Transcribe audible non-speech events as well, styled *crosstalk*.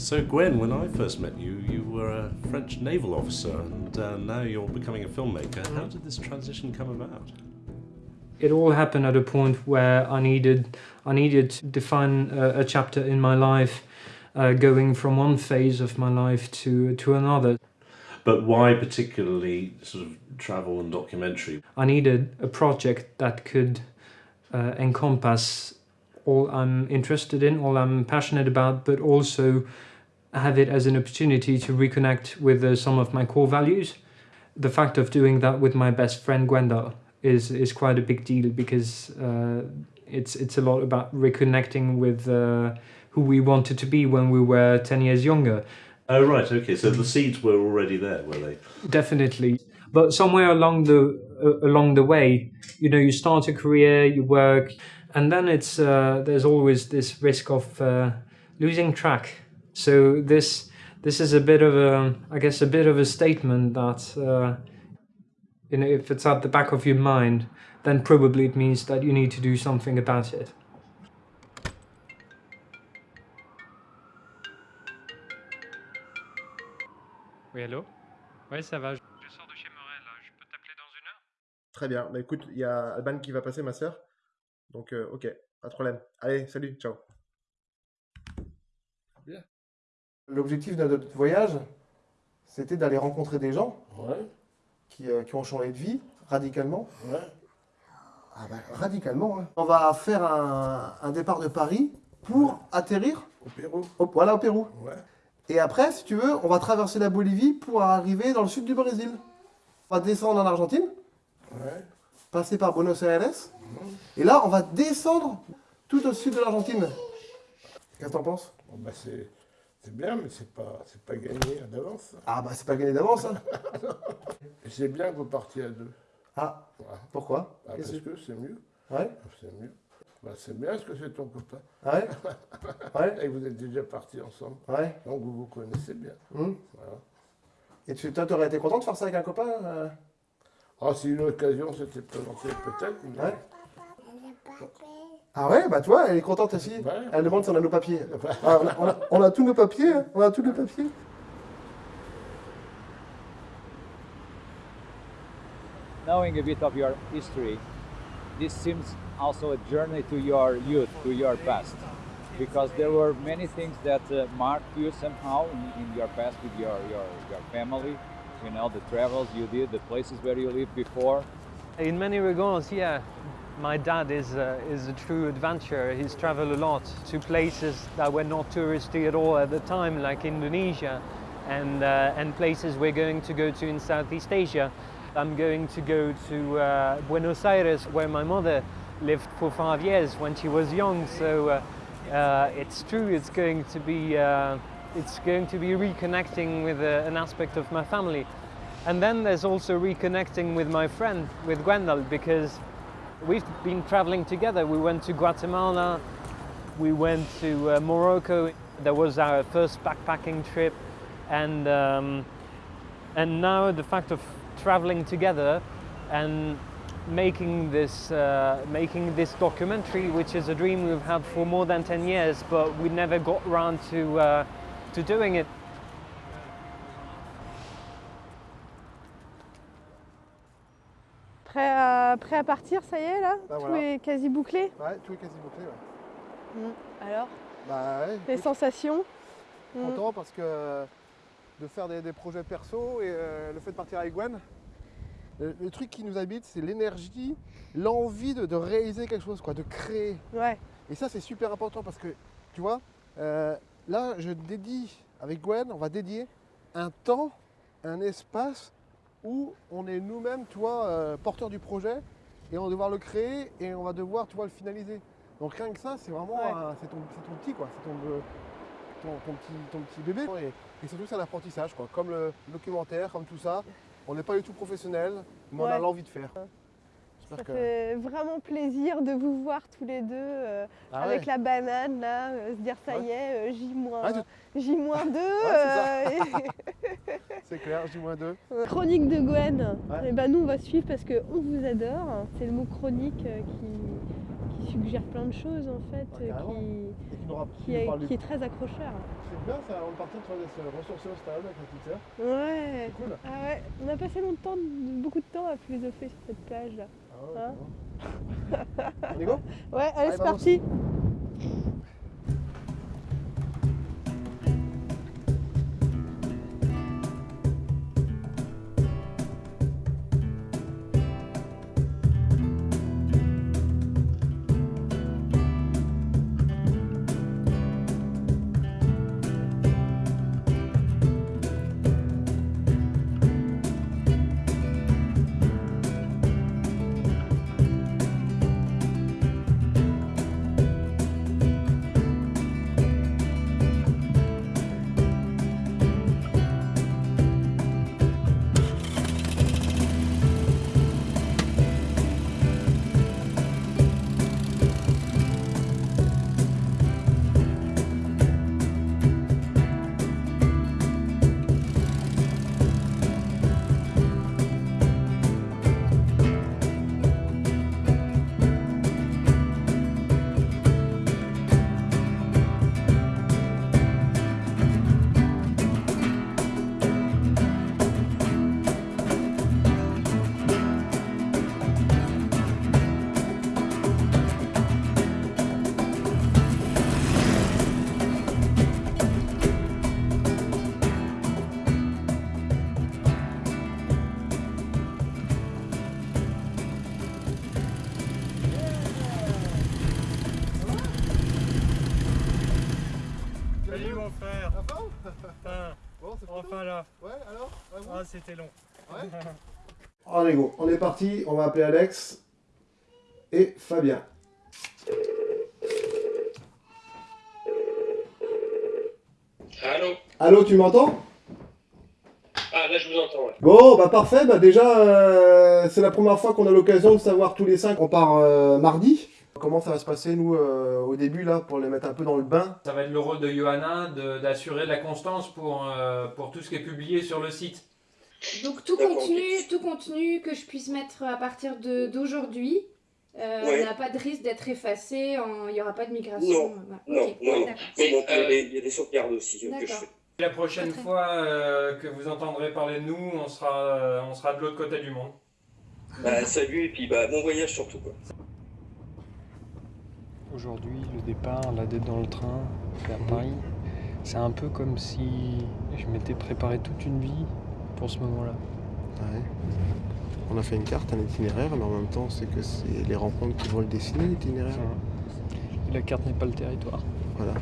So, Gwen, when I first met you, you were a French naval officer, and uh, now you're becoming a filmmaker. How did this transition come about? It all happened at a point where I needed, I needed to define a, a chapter in my life, uh, going from one phase of my life to, to another. But why particularly sort of travel and documentary? I needed a project that could uh, encompass all I'm interested in, all I'm passionate about, but also have it as an opportunity to reconnect with uh, some of my core values. The fact of doing that with my best friend Gwenda is is quite a big deal because uh, it's it's a lot about reconnecting with uh, who we wanted to be when we were 10 years younger. Oh, right, okay, so the seeds were already there, were they? Definitely. But somewhere along the uh, along the way, you know, you start a career, you work, and then it's uh, there's always this risk of uh, losing track. So this this is a bit of a, I guess, a bit of a statement that uh, you know, if it's at the back of your mind, then probably it means that you need to do something about it. Oui, allô Ouais, ça va. Je sors de chez Morel, là. Je peux t'appeler dans une heure Très bien. Bah écoute, il y a Alban qui va passer, ma sœur. Donc, euh, ok, pas de problème. Allez, salut, ciao. Bien. L'objectif de notre voyage, c'était d'aller rencontrer des gens Ouais, qui, euh, qui ont changé de vie radicalement. ouais. Ah bah, radicalement. hein. On va faire un, un départ de Paris pour atterrir Au Pérou. au, voilà, au Pérou. Ouais. Et après, si tu veux, on va traverser la Bolivie pour arriver dans le sud du Brésil. On va descendre en Argentine, Ouais. passer par Buenos Aires. Et là, on va descendre tout au sud de l'Argentine. Qu'est-ce que t'en penses? Bon, bah, c'est, bien, mais c'est pas, pas gagné d'avance. Ah bah c'est pas gagné d'avance. Hein. *laughs* C'est bien que vous partiez à deux. Ah, pourquoi? Ah, parce que- c'est mieux. Ouais, C'est mieux. Bah, c'est bien parce que c'est ton copain? Ah ouais, *laughs* ouais, Et vous êtes déjà partis ensemble. ouais. Donc vous vous connaissez bien. hum. Voilà. Et tu, toi, t'aurais été content de faire ça avec un copain euh? Ah, si l'occasion s'était présentée, peut-être. mais- Ouais. Ah ouais, bah toi, elle est contente aussi. Ouais. Elle demande si on a nos papiers. Ah, on, a, on a- on a tous nos papiers, on a tous nos papiers. knowing a bit of your history, this seems also a journey to your youth, to your past, because there were many things that uh, marked you somehow in, in your past with your, your, your family, you know, the travels you did, the places where you lived before. In many regards, yeah. My dad is, uh, is a true adventurer. He's traveled a lot to places that were not touristy at all at the time, like Indonesia, and, uh, and places we're going to go to in Southeast Asia. I'm going to go to uh, Buenos Aires, where my mother lived for five years when she was young. So uh, uh, it's true. It's going to be uh, it's going to be reconnecting with an aspect of my family. And then there's also reconnecting with my friend, with Gwendal, because we've been traveling together. We went to Guatemala, we went to uh, Morocco. That was our first backpacking trip, and um, and now the fact of traveling together and making this uh, making this documentary, which is a dream we've had for more than 10 years, but we never got around to uh, to doing it. Prêt à, prêt à partir, ça y est là Bah, Tout voilà. est quasi bouclé Ouais, tout est quasi bouclé. Ouais. Alors, Bah ouais, les sensations Mm. content parce que de faire des, des projets perso et euh, le fait de partir avec Gwen, le, le truc qui nous habite, c'est l'énergie, l'envie de, de réaliser quelque chose, quoi, de créer. Ouais, Et ça, c'est super important parce que, tu vois, euh, là, je dédie, avec Gwen, on va dédier un temps, un espace où on est nous-mêmes, tu vois, euh, porteurs du projet et on va devoir le créer et on va devoir, tu vois, le finaliser. Donc rien que ça, c'est vraiment, Ouais. c'est ton, petit, quoi, c'est ton, euh, ton, ton petit, ton petit bébé. Et, et surtout, c'est un apprentissage, quoi, comme le documentaire, comme tout ça. On n'est pas du tout professionnel, mais on a l'envie de faire. Ça que. fait vraiment plaisir de vous voir tous les deux euh, Ah avec ouais. la banane là, euh, se dire ça Ouais. y est, euh, J-2, Ah, J-2. *laughs* *laughs* C'est clair, J-2. euh, chronique de Gwen. Et ben nous on va suivre parce qu'on vous adore. C'est le mot chronique euh, qui, qui suggère plein de choses en fait, euh, qui, qui est, du- qui est très accrocheur. C'est bien ça, on partait sur se ressourcer au stade avec la petite sœur. Ouais. C'est cool. Ah ouais, on a passé longtemps, beaucoup de temps à philosopher sur cette plage là. Ah ouais, *laughs* Hein on y go Ouais, allez, c'est parti. Là Ouais, alors Ah c'était long *laughs* Allez, go, on est parti, on va appeler Alex et Fabien. Allô Allô, tu m'entends? Ah, là, je vous entends, ouais. Bon, bah parfait, bah déjà, euh, c'est la première fois qu'on a l'occasion de savoir tous les cinq. On part euh, mardi. Comment ça va se passer, nous, euh, au début, là, pour les mettre un peu dans le bain? Ça va être le rôle de Johanna de- d'assurer la constance pour, euh, pour tout ce qui est publié sur le site. Donc tout contenu, tout contenu que je puisse mettre à partir de- d'aujourd'hui euh, Ouais. n'a pas de risque d'être effacé, en- il n'y aura pas de migration. Non, voilà. non, non. Mais bon, il y a euh, des- il y, a des sauvegardes aussi que je fais. La prochaine fois euh, que vous entendrez parler de nous, on sera, euh, on sera de l'autre côté du monde. Bah, salut, et puis bah, bon voyage surtout, quoi. Aujourd'hui, le départ, là d'être dans le train vers Paris, c'est un peu comme si je m'étais préparé toute une vie pour ce moment-là. Ouais. On a fait une carte, un itinéraire, mais en même temps, c'est que c'est les rencontres qui vont le dessiner, l'itinéraire. La carte n'est pas le territoire. Voilà.